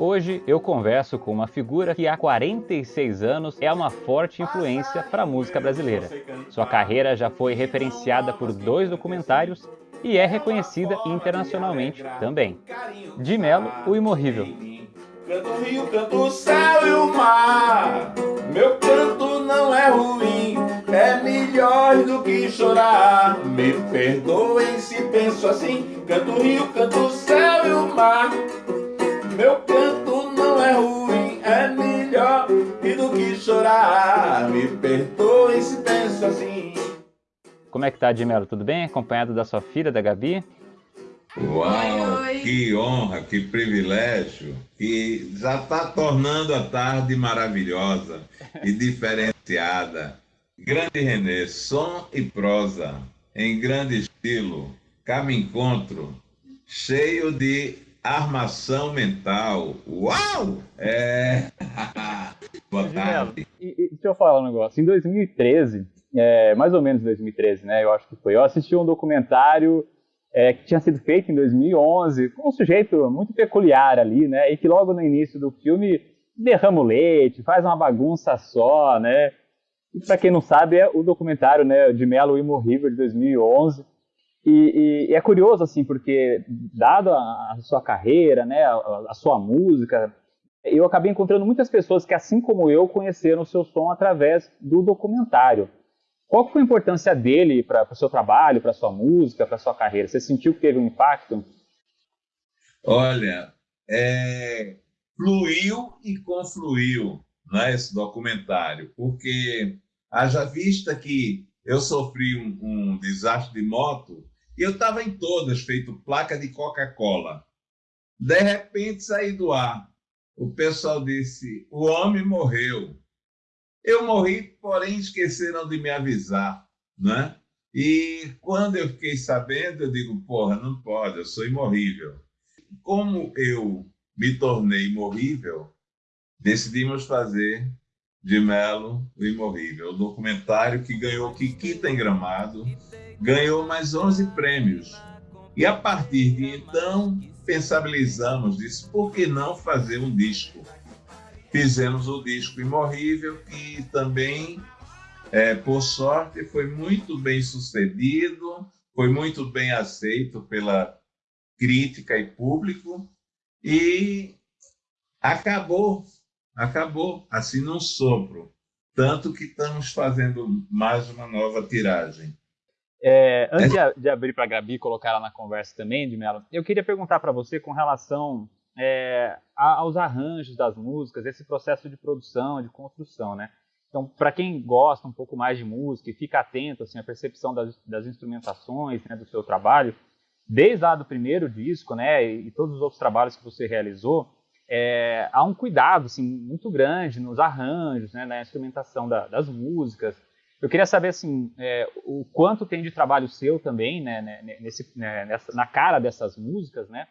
Hoje eu converso com uma figura que há 46 anos é uma forte influência para a música brasileira. Sua carreira já foi referenciada por dois documentários e é reconhecida internacionalmente também. De Melo, o Imorrível. Canto o rio, canto o céu e o mar Meu canto não é ruim É melhor do que chorar Me perdoem se penso assim Canto o rio, canto o céu e o mar Meu canto não é ruim É melhor do que chorar Me perdoem se penso assim Como é que tá, Dimelo? Tudo bem? Acompanhado da sua filha, da Gabi? Uau, oi, oi. que honra, que privilégio, que já está tornando a tarde maravilhosa e diferenciada. Grande Renê, som e prosa, em grande estilo, cabe encontro, cheio de armação mental. Uau! É. Boa tarde. E, e, deixa eu falar um negócio. Em 2013, é, mais ou menos 2013, né? Eu acho que foi. Eu assisti um documentário é, que tinha sido feito em 2011, com um sujeito muito peculiar ali, né? E que logo no início do filme derrama o leite, faz uma bagunça só, né? E para quem não sabe, é o documentário né, de Melo Imorrível de 2011. E, e, e, é curioso, assim, porque, dado a, a sua carreira, né, a, a, sua música, eu acabei encontrando muitas pessoas que, assim como eu, conheceram o seu som através do documentário. Qual foi a importância dele para o seu trabalho, para sua música, para sua carreira? Você sentiu que teve um impacto? Olha, é, fluiu e confluiu né, esse documentário, porque haja vista que eu sofri um, um desastre de moto e eu estava em todas, feito placa de Coca-Cola. De repente saí do ar. O pessoal disse: o homem morreu. Eu morri, porém esqueceram de me avisar, né? E quando eu fiquei sabendo, eu digo, porra, não pode, eu sou imorrível. Como eu me tornei imorrível, decidimos fazer de Melo o Imorrível, o documentário que ganhou Kikita em Gramado, ganhou mais 11 prêmios. E a partir de então, pensabilizamos, disse, por que não fazer um disco? Fizemos o disco Imorrível, que também, é, por sorte, foi muito bem sucedido, foi muito bem aceito pela crítica e público, e acabou, acabou, assim num sopro. Tanto que estamos fazendo mais uma nova tiragem. É, antes é. de, abrir para a Gabi colocar ela na conversa também, de Mello, eu queria perguntar para você com relação é, aos arranjos das músicas, esse processo de produção, de construção, né? Então, para quem gosta um pouco mais de música e fica atento assim, à percepção das, das instrumentações né, do seu trabalho, desde lá do primeiro disco né, e, e todos os outros trabalhos que você realizou, é, há um cuidado assim, muito grande nos arranjos, né, na instrumentação da, das músicas. Eu queria saber assim, é, o quanto tem de trabalho seu também né, né nesse, né, nessa, na cara dessas músicas, né?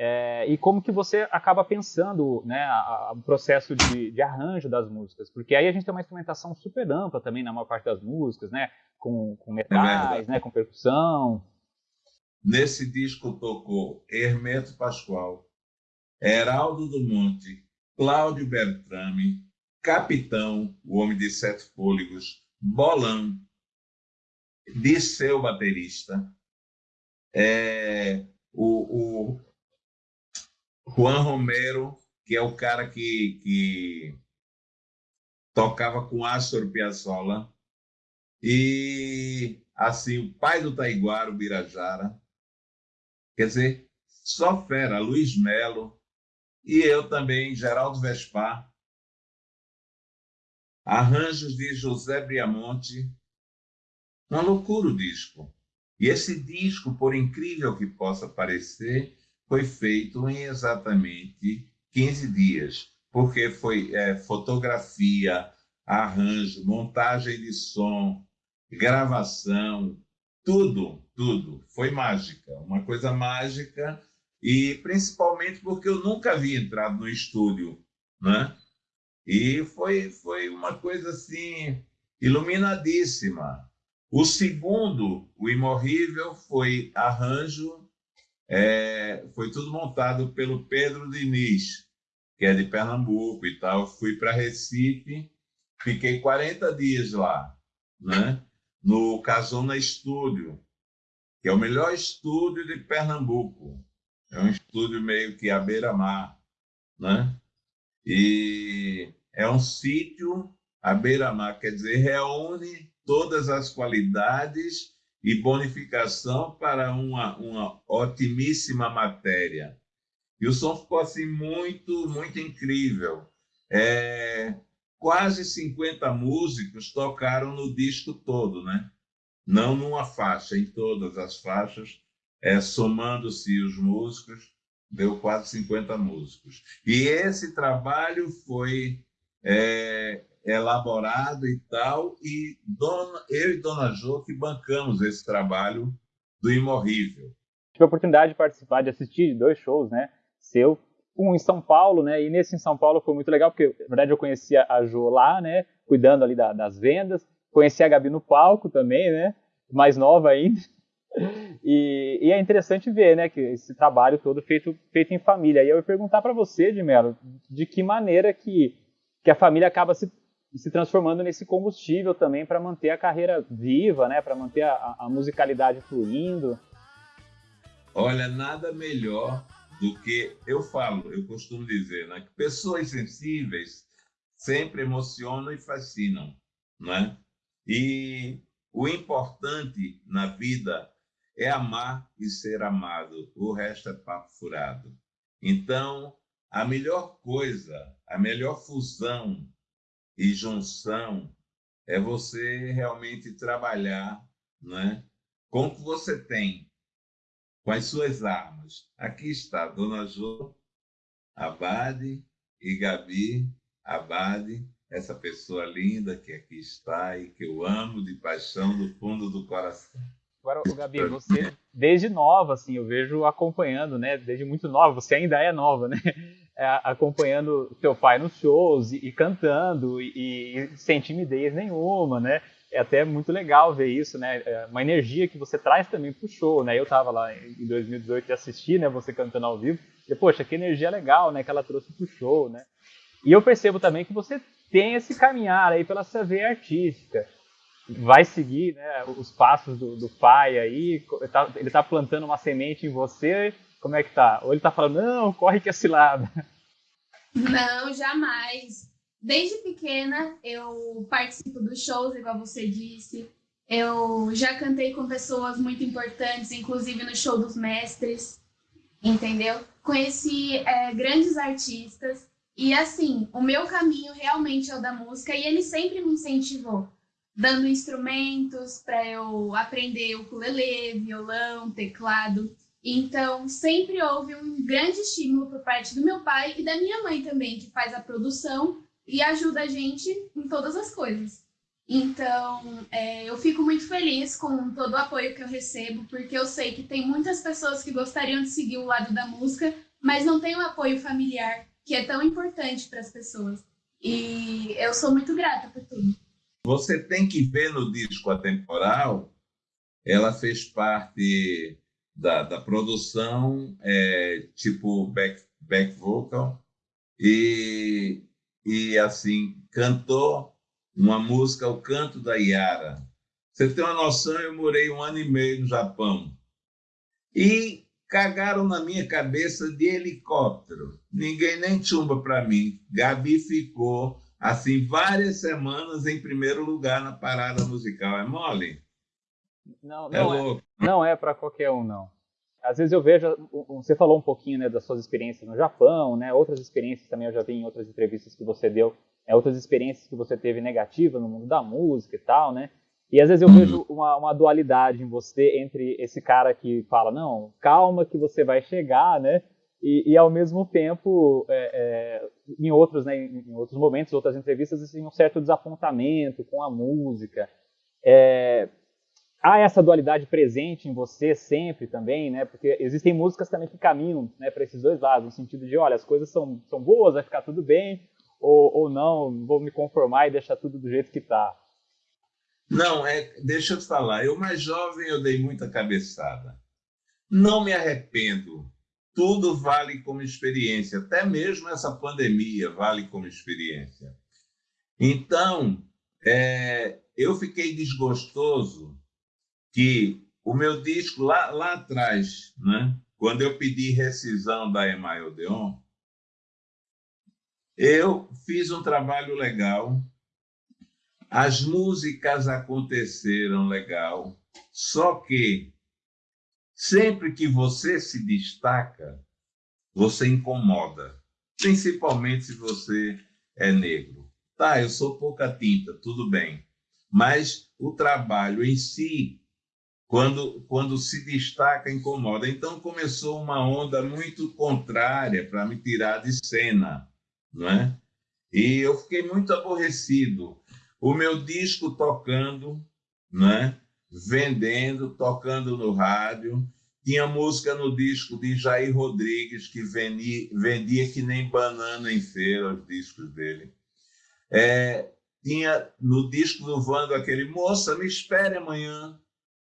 É, e como que você acaba pensando né, o processo de, de, arranjo das músicas, porque aí a gente tem uma instrumentação super ampla também na maior parte das músicas, né, com, com metais, é né, com percussão. Nesse disco tocou Hermeto Pascoal, Heraldo do Monte, Cláudio Bertrame, Capitão, o Homem de Sete Fôlegos, Bolão, Disseu Baterista, é, o, o Juan Romero, que é o cara que, que tocava com Astor Piazzolla, e assim o pai do Taiguara, o Birajara, quer dizer, só fera, Luiz Melo, e eu também, Geraldo Vespar, arranjos de José Briamonte, uma loucura o disco. E esse disco, por incrível que possa parecer, foi feito em exatamente 15 dias, porque foi é, fotografia, arranjo, montagem de som, gravação, tudo, tudo. Foi mágica, uma coisa mágica, e principalmente porque eu nunca havia entrado no estúdio, né? E foi, foi uma coisa assim, iluminadíssima. O segundo, o Imorrível, foi arranjo é, foi tudo montado pelo Pedro Diniz, que é de Pernambuco e tal. Fui para Recife, fiquei 40 dias lá, né? no Casona Estúdio, que é o melhor estúdio de Pernambuco. É um estúdio meio que à beira-mar, né? E é um sítio à beira-mar, quer dizer, reúne todas as qualidades e bonificação para uma, uma otimíssima matéria. E o som ficou assim muito, muito incrível. É, quase 50 músicos tocaram no disco todo, né? Não numa faixa, em todas as faixas, é, somando-se os músicos, deu quase 50 músicos. E esse trabalho foi é, elaborado e tal, e dona, eu e Dona Jo que bancamos esse trabalho do Imorrível. Tive a oportunidade de participar, de assistir dois shows, né, seu, um em São Paulo, né, e nesse em São Paulo foi muito legal, porque, na verdade, eu conhecia a Jo lá, né, cuidando ali da, das vendas, conheci a Gabi no palco também, né, mais nova ainda, e, e, é interessante ver, né, que esse trabalho todo feito, feito em família. E eu ia perguntar para você, de Melo, de que maneira que, que a família acaba se se transformando nesse combustível também para manter a carreira viva, né? Para manter a, a, musicalidade fluindo. Olha, nada melhor do que eu falo, eu costumo dizer, né? Que pessoas sensíveis sempre emocionam e fascinam, né? E o importante na vida é amar e ser amado. O resto é papo furado. Então, a melhor coisa, a melhor fusão e junção é você realmente trabalhar né, com o que você tem, com as suas armas. Aqui está Dona Jo, Abade e Gabi Abade, essa pessoa linda que aqui está e que eu amo de paixão do fundo do coração. Agora, Gabi, você desde nova, assim, eu vejo acompanhando, né? Desde muito nova, você ainda é nova, né? É, acompanhando teu pai nos shows e, e cantando e, e, sem timidez nenhuma, né? É até muito legal ver isso, né? É uma energia que você traz também pro show, né? Eu tava lá em 2018 e assisti, né? Você cantando ao vivo. E, poxa, que energia legal, né? Que ela trouxe pro show, né? E eu percebo também que você tem esse caminhar aí pela sua veia artística. Vai seguir né, os passos do, do pai aí, ele tá plantando uma semente em você como é que tá? Ou ele tá falando, não, corre que é cilada. Não, jamais. Desde pequena eu participo dos shows, igual você disse. Eu já cantei com pessoas muito importantes, inclusive no show dos mestres, entendeu? Conheci é, grandes artistas e assim, o meu caminho realmente é o da música e ele sempre me incentivou, dando instrumentos para eu aprender ukulele, violão, teclado. Então, sempre houve um grande estímulo por parte do meu pai e da minha mãe também, que faz a produção e ajuda a gente em todas as coisas. Então, é, eu fico muito feliz com todo o apoio que eu recebo, porque eu sei que tem muitas pessoas que gostariam de seguir o lado da música, mas não tem o apoio familiar, que é tão importante para as pessoas. E eu sou muito grata por tudo. Você tem que ver no disco Atemporal, ela fez parte da, da produção, é, tipo back, back vocal, e, e assim, cantou uma música, O Canto da Yara. Você tem uma noção, eu morei um ano e meio no Japão. E cagaram na minha cabeça de helicóptero. Ninguém nem chumba para mim. Gabi ficou, assim, várias semanas em primeiro lugar na parada musical. É mole? Não, é não é, não é para qualquer um, não. Às vezes eu vejo, você falou um pouquinho né, das suas experiências no Japão, né, outras experiências também eu já vi em outras entrevistas que você deu, é, outras experiências que você teve negativas no mundo da música e tal, né? E às vezes eu vejo uma, uma, dualidade em você entre esse cara que fala, não, calma que você vai chegar, né? E, e ao mesmo tempo, é, é, em outros, né, em outros momentos, outras entrevistas, assim, um certo desapontamento com a música. É, há essa dualidade presente em você sempre também, né? Porque existem músicas também que caminham né, para esses dois lados, no sentido de, olha, as coisas são, são boas, vai ficar tudo bem, ou, ou não, vou me conformar e deixar tudo do jeito que está. Não, é, deixa eu falar, eu mais jovem eu dei muita cabeçada. Não me arrependo. Tudo vale como experiência, até mesmo essa pandemia vale como experiência. Então, é, eu fiquei desgostoso que o meu disco lá, lá atrás, né, quando eu pedi rescisão da Emael Odeon, eu fiz um trabalho legal, as músicas aconteceram legal, só que Sempre que você se destaca, você incomoda, principalmente se você é negro. Tá, eu sou pouca tinta, tudo bem. Mas o trabalho em si, quando, quando se destaca, incomoda. Então começou uma onda muito contrária para me tirar de cena, não é? E eu fiquei muito aborrecido. O meu disco tocando, né? Vendendo, tocando no rádio. Tinha música no disco de Jair Rodrigues, que vendia, vendia que nem banana em feira os discos dele. É, tinha no disco do Vando aquele Moça, me espere amanhã,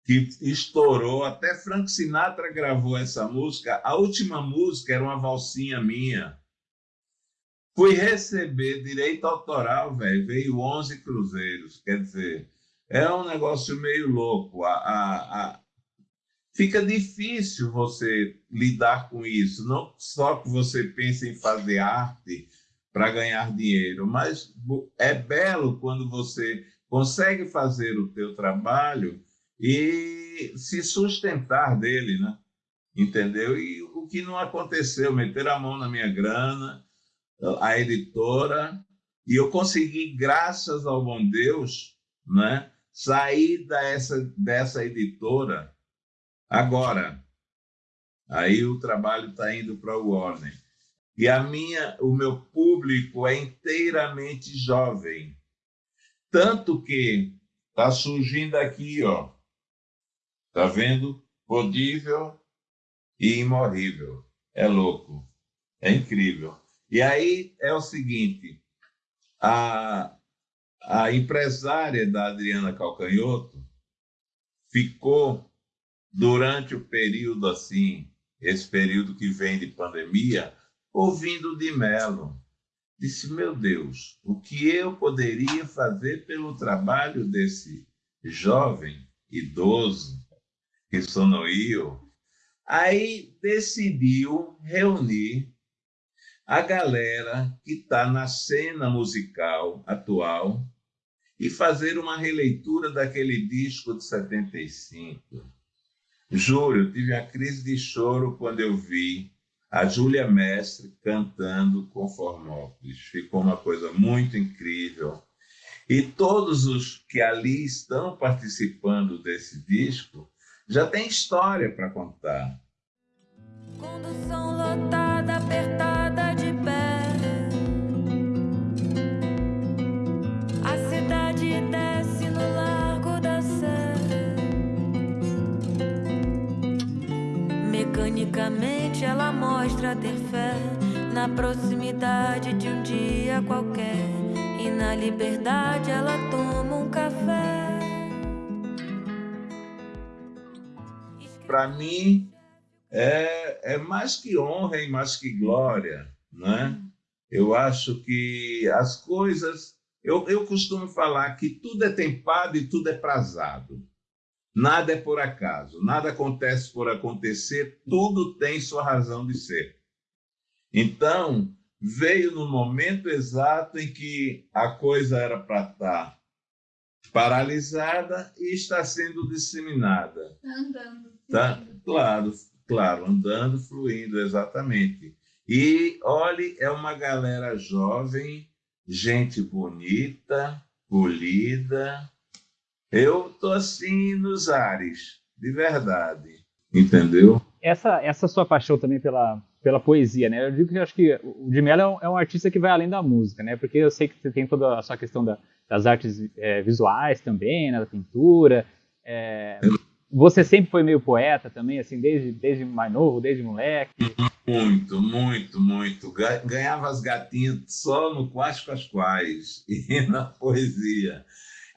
que estourou. Até Frank Sinatra gravou essa música. A última música era uma valsinha minha. Fui receber direito autoral, velho. Veio 11 cruzeiros. Quer dizer, é um negócio meio louco. A, a, a... Fica difícil você lidar com isso. Não só que você pensa em fazer arte para ganhar dinheiro, mas é belo quando você consegue fazer o teu trabalho e se sustentar dele, né? Entendeu? E o que não aconteceu, meter a mão na minha grana, a editora, e eu consegui, graças ao bom Deus, né? Sair dessa, dessa editora agora. Aí o trabalho está indo para o Warner. E a minha, o meu público é inteiramente jovem. Tanto que está surgindo aqui, ó. Tá vendo? Podível e imorrível. É louco. É incrível. E aí é o seguinte, a, a empresária da Adriana Calcanhoto ficou durante o período assim, esse período que vem de pandemia, ouvindo de Melo. Disse: Meu Deus, o que eu poderia fazer pelo trabalho desse jovem, idoso, que sonoiu? Aí decidiu reunir a galera que está na cena musical atual e fazer uma releitura daquele disco de 75. Juro, eu tive a crise de choro quando eu vi a Júlia Mestre cantando com Formópolis. Ficou uma coisa muito incrível. E todos os que ali estão participando desse disco já têm história para contar. Condução lotada, apertada mostra ter fé na proximidade de um dia qualquer. E na liberdade ela toma um café. Para mim, é, é mais que honra e mais que glória, né? Eu acho que as coisas eu, eu costumo falar que tudo é tempado e tudo é prazado. Nada é por acaso, nada acontece por acontecer, tudo tem sua razão de ser. Então, veio no momento exato em que a coisa era para estar paralisada e está sendo disseminada. Tá andando. Tá, claro, claro, andando, fluindo, exatamente. E olhe, é uma galera jovem gente bonita, polida. Eu tô assim nos ares, de verdade, entendeu? Essa, essa sua paixão também pela, pela poesia, né? Eu digo que eu acho que o de Mello é um, é um, artista que vai além da música, né? Porque eu sei que você tem toda a sua questão da, das artes é, visuais também, né? da pintura. É, você sempre foi meio poeta também, assim, desde, desde mais novo, desde moleque? Muito, muito, muito. Ganhava as gatinhas só no Quais Quais Quais e na poesia.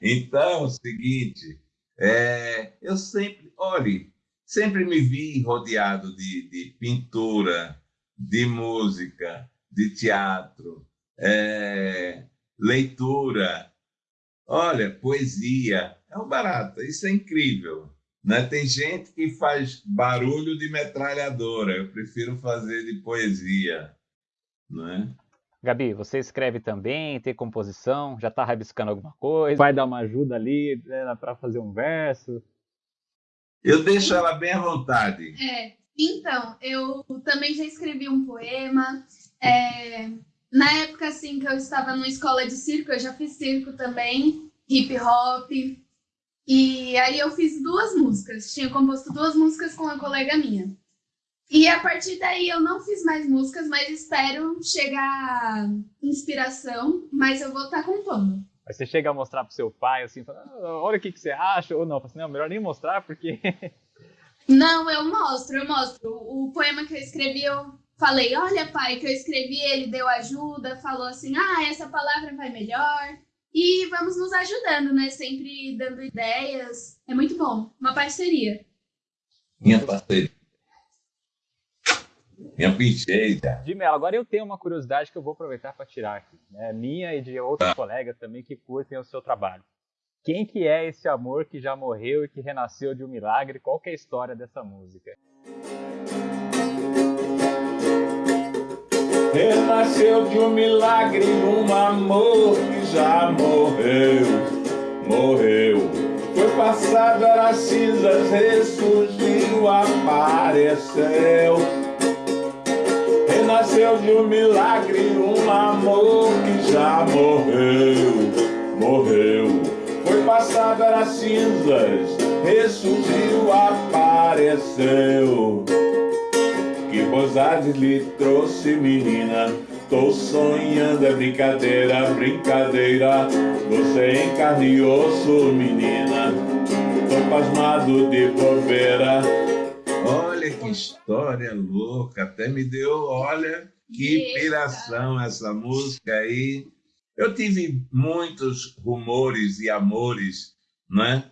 Então, é o seguinte, é, eu sempre, olhe, sempre me vi rodeado de, de pintura, de música, de teatro, é, leitura, olha, poesia. É um barato, isso é incrível. Né? Tem gente que faz barulho de metralhadora, eu prefiro fazer de poesia. Né? Gabi, você escreve também, tem composição, já está rabiscando alguma coisa? Vai dar uma ajuda ali né, para fazer um verso? Eu deixo ela bem à vontade. É, então, eu também já escrevi um poema. É, na época, assim, que eu estava numa escola de circo, eu já fiz circo também, hip hop. E aí eu fiz duas músicas. Tinha composto duas músicas com uma colega minha. E a partir daí eu não fiz mais músicas, mas espero chegar inspiração, mas eu vou estar tá compondo. Aí você chega a mostrar pro seu pai, assim, fala, ah, olha o que, que você acha, ou não, assim, não, melhor nem mostrar, porque... não, eu mostro, eu mostro. O poema que eu escrevi, eu falei, olha pai, que eu escrevi, ele deu ajuda, falou assim, ah, essa palavra vai melhor. E vamos nos ajudando, né, sempre dando ideias. É muito bom, uma parceria. Minha parceria. Minha pincheira. De Melo, agora eu tenho uma curiosidade que eu vou aproveitar para tirar aqui. Né? Minha e de outros ah. colegas também que curtem o seu trabalho. Quem que é esse amor que já morreu e que renasceu de um milagre? Qual que é a história dessa música? Renasceu de um milagre um amor que já morreu, morreu. Foi passado, era cinzas, ressurgiu, apareceu nasceu de um milagre, um amor que já morreu, morreu. Foi passado, era cinzas, ressurgiu, apareceu. Que bozade lhe trouxe, menina, Tô sonhando, é brincadeira, brincadeira Você em carne e osso, menina Tô pasmado de bobeira Olha que história louca, até me deu, olha, que inspiração essa música aí. Eu tive muitos rumores e amores, né?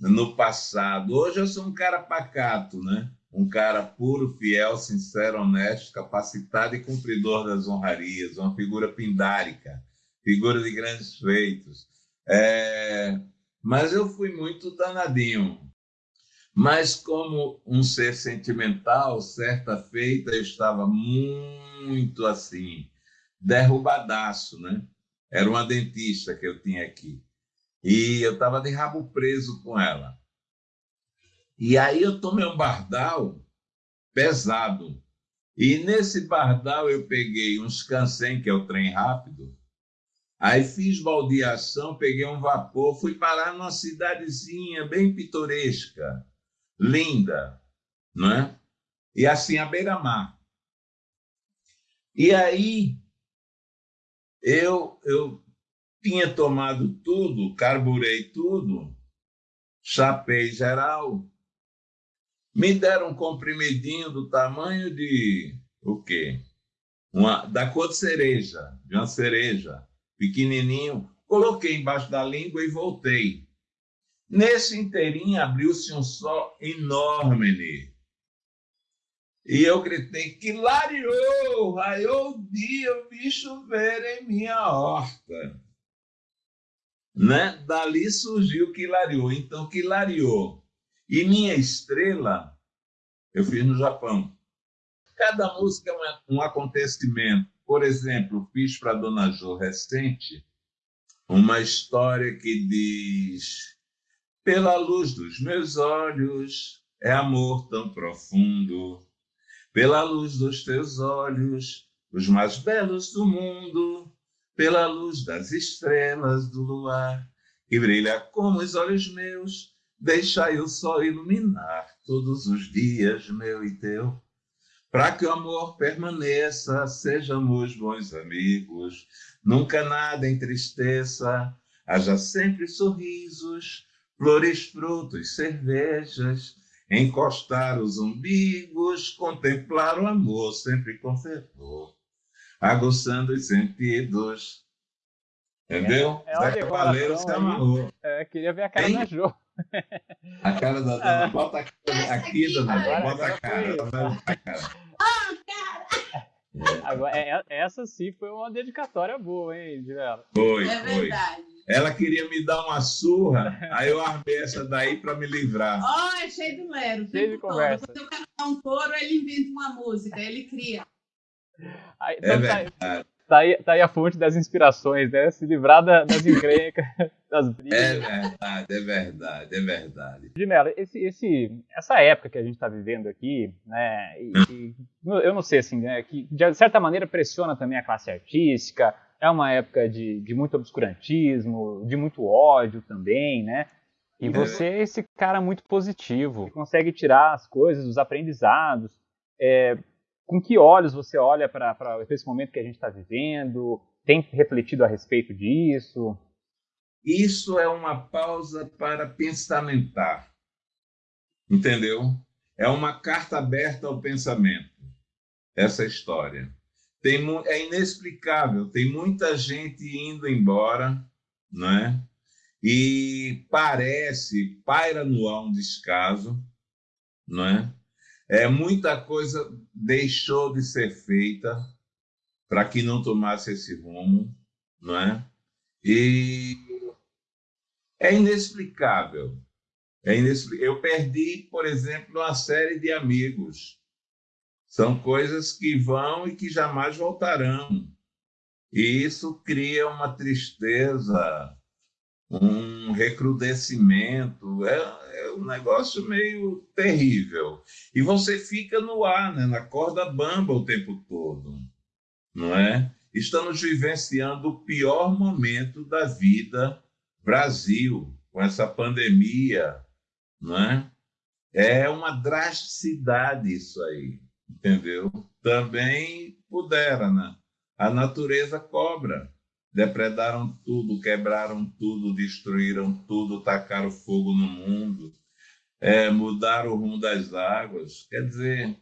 No passado. Hoje eu sou um cara pacato, né? Um cara puro, fiel, sincero, honesto, capacitado e cumpridor das honrarias, uma figura pindárica, figura de grandes feitos. É... Mas eu fui muito danadinho, mas como um ser sentimental, certa feita eu estava muito assim, derrubadaço, né? Era uma dentista que eu tinha aqui. E eu estava de rabo preso com ela. E aí eu tomei um bardal pesado. E nesse bardal eu peguei uns cansem, que é o trem rápido. Aí fiz baldeação, peguei um vapor, fui parar numa cidadezinha bem pitoresca linda, não é? E assim a beira-mar. E aí eu eu tinha tomado tudo, carburei tudo, chapei geral, me deram um comprimidinho do tamanho de o quê? Uma, da cor de cereja, de uma cereja, pequenininho, coloquei embaixo da língua e voltei. Nesse inteirinho abriu-se um sol enorme. E eu gritei, que lariou, raiou o dia, eu vi chover em minha horta. Né? Dali surgiu que lariou. Então, que lariou. E minha estrela, eu fiz no Japão. Cada música é um acontecimento. Por exemplo, fiz para Dona Jo recente uma história que diz pela luz dos meus olhos é amor tão profundo. Pela luz dos teus olhos, os mais belos do mundo. Pela luz das estrelas do luar, que brilha como os olhos meus, deixai o sol iluminar todos os dias, meu e teu. Para que o amor permaneça, sejamos bons amigos, nunca nada entristeça, haja sempre sorrisos, flores, frutos, cervejas, encostar os umbigos, contemplar o amor sempre com fervor, aguçando os sentidos. Entendeu? É, é Zé Cavaleiro se amarrou. É, queria ver a cara hein? da Jo. A cara da dona, bota a cara aqui, dona, bota a cara. Bota a cara. Agora, é, é, essa sim foi uma dedicatória boa, hein, Divela? Foi, É foi. verdade. Ela queria me dar uma surra, aí eu armei essa daí para me livrar. Ó, é cheio do Lero. Cheio de conversa. Quando eu cantar um coro, ele inventa uma música, ele cria. Aí, É então, tá, verdade, tá aí, tá aí a fonte das inspirações, né? Se livrar da- das encrencas, das brigas. é verdade, é verdade, é verdade. De Mello, esse, esse, essa época que a gente está vivendo aqui, né, e, e eu não sei assim, né, que de certa maneira pressiona também a classe artística, é uma época de, de muito obscurantismo, de muito ódio também, né, e É. você é esse cara muito positivo, que consegue tirar as coisas, os aprendizados, é, com que olhos você olha para esse momento que a gente está vivendo, tem refletido a respeito disso? Isso é uma pausa para pensamentar. Entendeu? É uma carta aberta ao pensamento. Essa história. Tem, é inexplicável. Tem muita gente indo embora, né? E parece, paira no ar um descaso, né? É, muita coisa deixou de ser feita para que não tomasse esse rumo, não é? E é inexplicável. É inexpli- Eu perdi, por exemplo, uma série de amigos. São coisas que vão e que jamais voltarão. E isso cria uma tristeza, um recrudescimento. É, é um negócio meio terrível. E você fica no ar, né? na corda bamba o tempo todo. Não é? Estamos vivenciando o pior momento da vida Brasil, com essa pandemia, não é? É uma drasticidade isso aí, entendeu? Também pudera, né? A natureza cobra. Depredaram tudo, quebraram tudo, destruíram tudo, tacaram fogo no mundo, é, mudaram o rumo das águas. Quer dizer,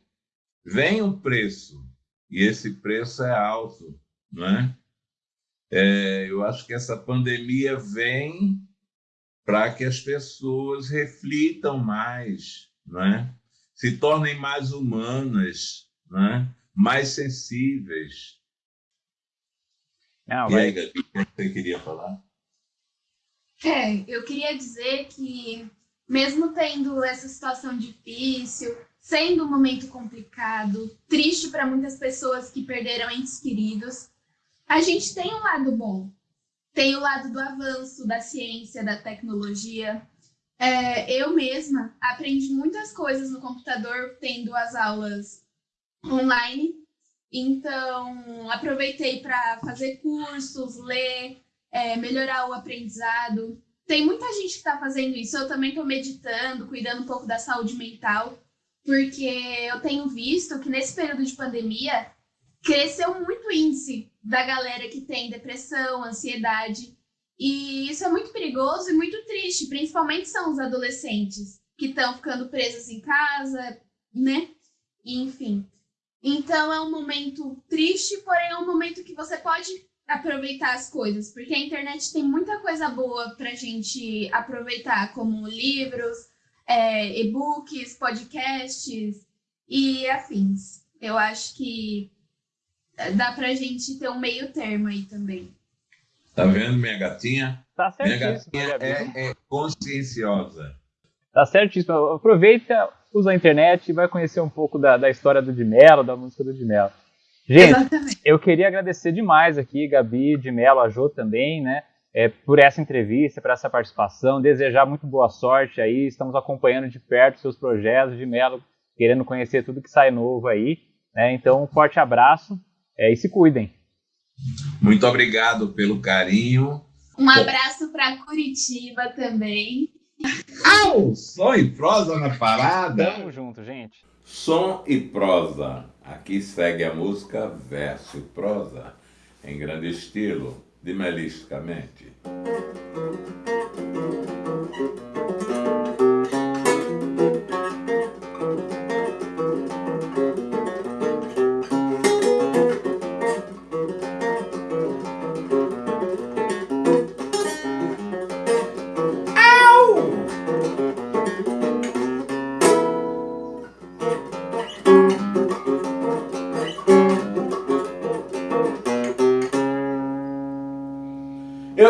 vem um preço, e esse preço é alto, não é? É, eu acho que essa pandemia vem para que as pessoas reflitam mais, né? se tornem mais humanas, né? mais sensíveis. Não, E aí, Gabi, o que você queria falar? É, eu queria dizer que, mesmo tendo essa situação difícil, sendo um momento complicado, triste para muitas pessoas que perderam entes queridos, a gente tem um lado bom. Tem o lado do avanço da ciência, da tecnologia. É, eu mesma aprendi muitas coisas no computador tendo as aulas online. Então, aproveitei para fazer cursos, ler, é, melhorar o aprendizado. Tem muita gente que está fazendo isso. Eu também estou meditando, cuidando um pouco da saúde mental, porque eu tenho visto que nesse período de pandemia cresceu muito o índice da galera que tem depressão, ansiedade. E isso é muito perigoso e muito triste, principalmente são os adolescentes que estão ficando presos em casa, né? Enfim. Então é um momento triste, porém é um momento que você pode aproveitar as coisas, porque a internet tem muita coisa boa pra gente aproveitar, como livros, é, e-books, podcasts e afins. Eu acho que dá pra gente ter um meio termo aí também. Tá vendo, minha gatinha? Tá Minha gatinha é, é conscienciosa. Tá certíssimo. Aproveita, usa a internet e vai conhecer um pouco da, da história do Di Mello, da música do Di Mello. Gente, Exatamente. eu queria agradecer demais aqui, Gabi, Di Mello, a Jô também, né? é, por essa entrevista, por essa participação, desejar muito boa sorte aí. Estamos acompanhando de perto seus projetos, de Mello, querendo conhecer tudo que sai novo aí. Né? Então, um forte abraço é, e se cuidem. Muito obrigado pelo carinho. Um abraço para Curitiba também. Au! Som e prosa na parada. Tamo junto, gente. Som e prosa. Aqui segue a música verso e prosa, em grande estilo, dimelisticamente.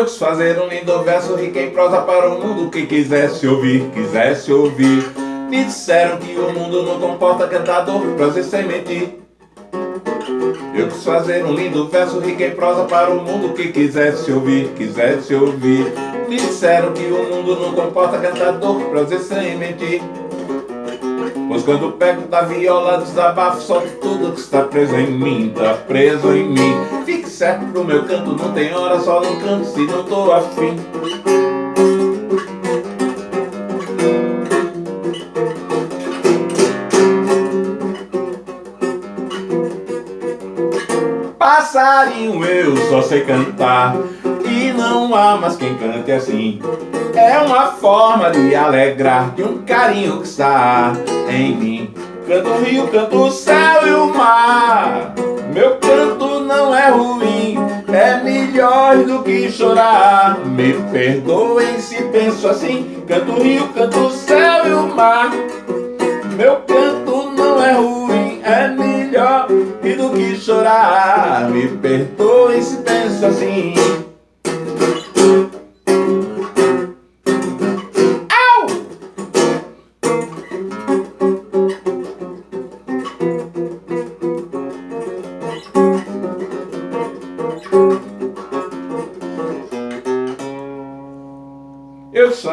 Eu quis fazer um lindo verso rico em prosa para o mundo que quisesse ouvir, quisesse ouvir. Me disseram que o mundo não comporta cantador, prosa sem mentir. Eu quis fazer um lindo verso rico em prosa para o mundo que quisesse ouvir, quisesse ouvir. Me disseram que o mundo não comporta cantador, prosa sem mentir. Pois quando pego da viola, desabafo, solto tudo que está preso em mim, tá preso em mim. Fique certo pro meu canto, não tem hora, só não canto se não tô afim. Passarinho eu só sei cantar E não há mais quem cante assim. É uma forma de alegrar De um carinho que está em mim. Canto o rio, canto o céu e o mar Meu canto não é ruim É melhor do que chorar. Me perdoem se penso assim. Canto o rio, canto o céu e o mar. Meu canto não é ruim É melhor do que chorar. Me perdoem se penso assim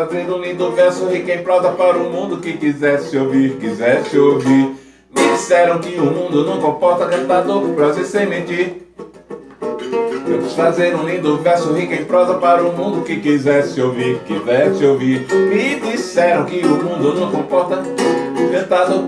fazendo um lindo verso rico em prosa para o mundo que quisesse ouvir, quisesse ouvir. Me disseram que o mundo não comporta cantador, prosa e sem mentir. Eu quis fazer um lindo verso rico em prosa para o mundo que quisesse ouvir, quisesse ouvir. Me disseram que o mundo não comporta cantador,